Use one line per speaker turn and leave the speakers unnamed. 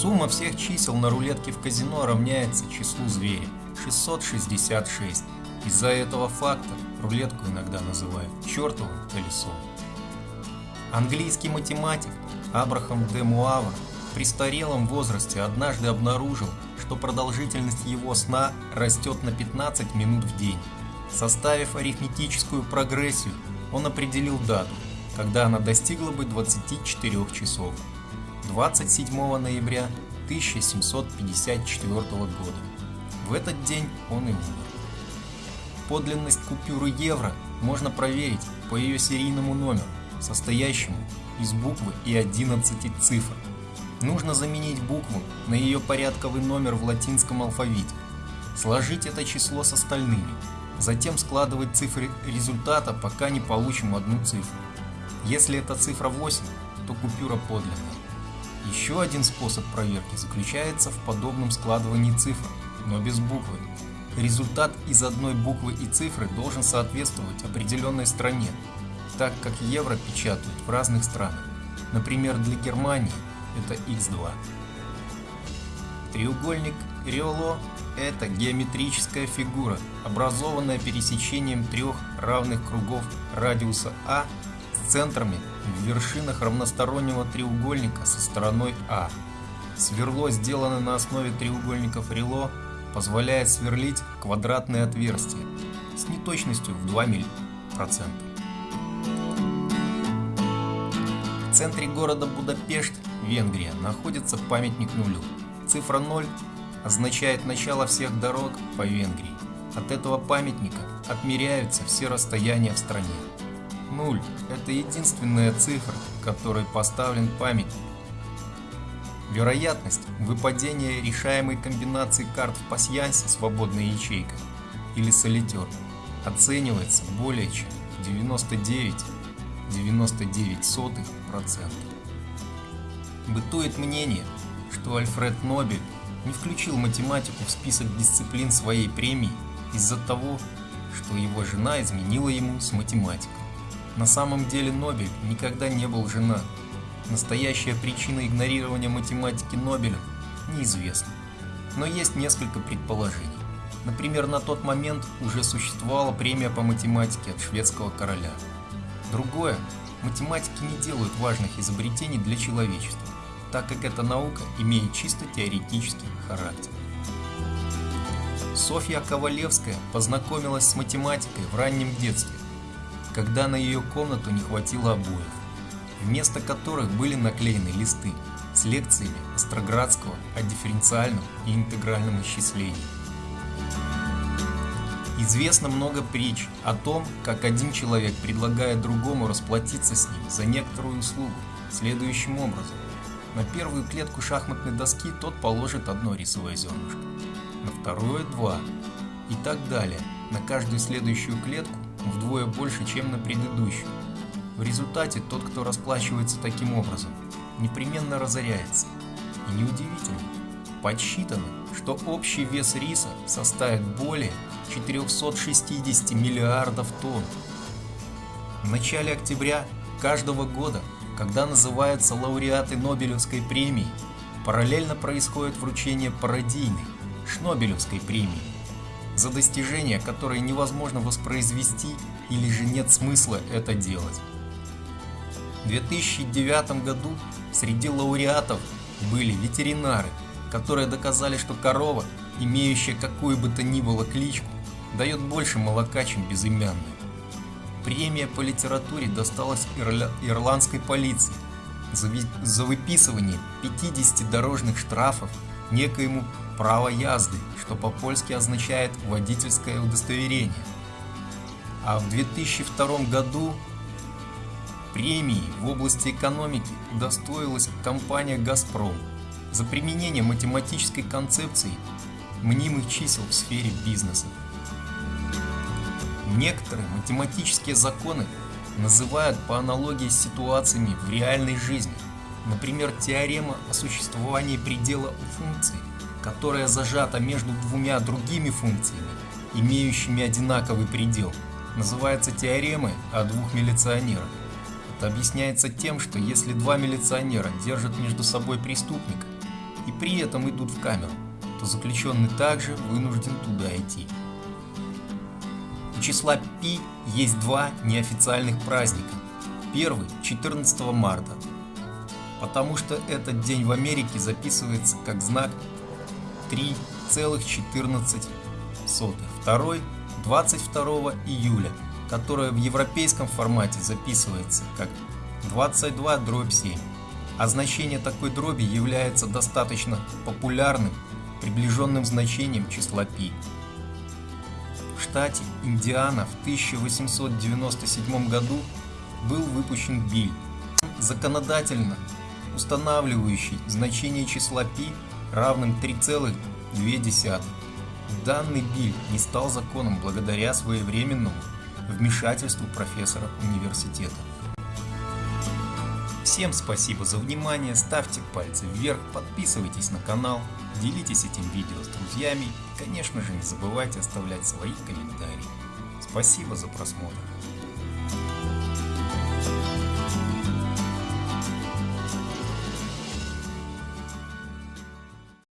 Сумма всех чисел на рулетке в казино равняется числу зверя – 666. Из-за этого факта рулетку иногда называют чертовым колесом. Английский математик Абрахам де Муавр в престарелом возрасте однажды обнаружил, что продолжительность его сна растет на 15 минут в день. Составив арифметическую прогрессию, он определил дату, когда она достигла бы 24 часов. 27 ноября 1754 года. В этот день он и умер. Подлинность купюры евро можно проверить по ее серийному номеру, состоящему из буквы и 11 цифр. Нужно заменить букву на ее порядковый номер в латинском алфавите, сложить это число с остальными, затем складывать цифры результата, пока не получим одну цифру. Если это цифра 8, то купюра подлинная. Еще один способ проверки заключается в подобном складывании цифр, но без буквы. Результат из одной буквы и цифры должен соответствовать определенной стране, так как евро печатают в разных странах. Например, для Германии это x2. Треугольник Риоло – это геометрическая фигура, образованная пересечением трех равных кругов радиуса А с центрами в вершинах равностороннего треугольника со стороной А. Сверло, сделанное на основе треугольников Рило, позволяет сверлить квадратные отверстия с неточностью в 2 мм. В центре города Будапешт, Венгрия, находится памятник нулю. Цифра 0 означает начало всех дорог по Венгрии. От этого памятника отмеряются все расстояния в стране. Нуль – это единственная цифра, которой поставлен памятник. Вероятность выпадения решаемой комбинации карт в пасьянсе свободной ячейкой или солитер оценивается более чем 99,99%. Бытует мнение, что Альфред Нобель не включил математику в список дисциплин своей премии из-за того, что его жена изменила ему с математикой. На самом деле Нобель никогда не был женат. Настоящая причина игнорирования математики Нобеля неизвестна. Но есть несколько предположений. Например, на тот момент уже существовала премия по математике от шведского короля. Другое, математики не делают важных изобретений для человечества, так как эта наука имеет чисто теоретический характер. Софья Ковалевская познакомилась с математикой в раннем детстве когда на ее комнату не хватило обоев, вместо которых были наклеены листы с лекциями Остроградского о дифференциальном и интегральном исчислении. Известно много притч о том, как один человек предлагает другому расплатиться с ним за некоторую услугу следующим образом. На первую клетку шахматной доски тот положит одно рисовое зернышко, на вторую два и так далее. На каждую следующую клетку вдвое больше, чем на предыдущую. В результате тот, кто расплачивается таким образом, непременно разоряется. И неудивительно, подсчитано, что общий вес риса составит более 460 миллиардов тонн. В начале октября каждого года, когда называются лауреаты Нобелевской премии, параллельно происходит вручение пародийной Шнобелевской премии за достижения, которые невозможно воспроизвести или же нет смысла это делать. В 2009 году среди лауреатов были ветеринары, которые доказали, что корова, имеющая какую бы то ни было кличку, дает больше молока, чем безымянная. Премия по литературе досталась ирля... ирландской полиции за, ви... за выписывание 50 дорожных штрафов некоему право язды, что по-польски означает водительское удостоверение. А в 2002 году премии в области экономики удостоилась компания «Газпром» за применение математической концепции мнимых чисел в сфере бизнеса. Некоторые математические законы называют по аналогии с ситуациями в реальной жизни, например, теорема о существовании предела функции которая зажата между двумя другими функциями, имеющими одинаковый предел, называется теоремой о двух милиционерах. Это объясняется тем, что если два милиционера держат между собой преступника, и при этом идут в камеру, то заключенный также вынужден туда идти. У числа π есть два неофициальных праздника. Первый – 14 марта, потому что этот день в Америке записывается как знак 3,14. Второй – 22 июля, которое в европейском формате записывается как 22 дробь 7, а значение такой дроби является достаточно популярным, приближенным значением числа π. В штате Индиана в 1897 году был выпущен биль, законодательно устанавливающий значение числа π равным 3,2. Данный биль не стал законом благодаря своевременному вмешательству профессора университета. Всем спасибо за внимание, ставьте пальцы вверх, подписывайтесь на канал, делитесь этим видео с друзьями и, конечно же, не забывайте оставлять свои комментарии. Спасибо за просмотр.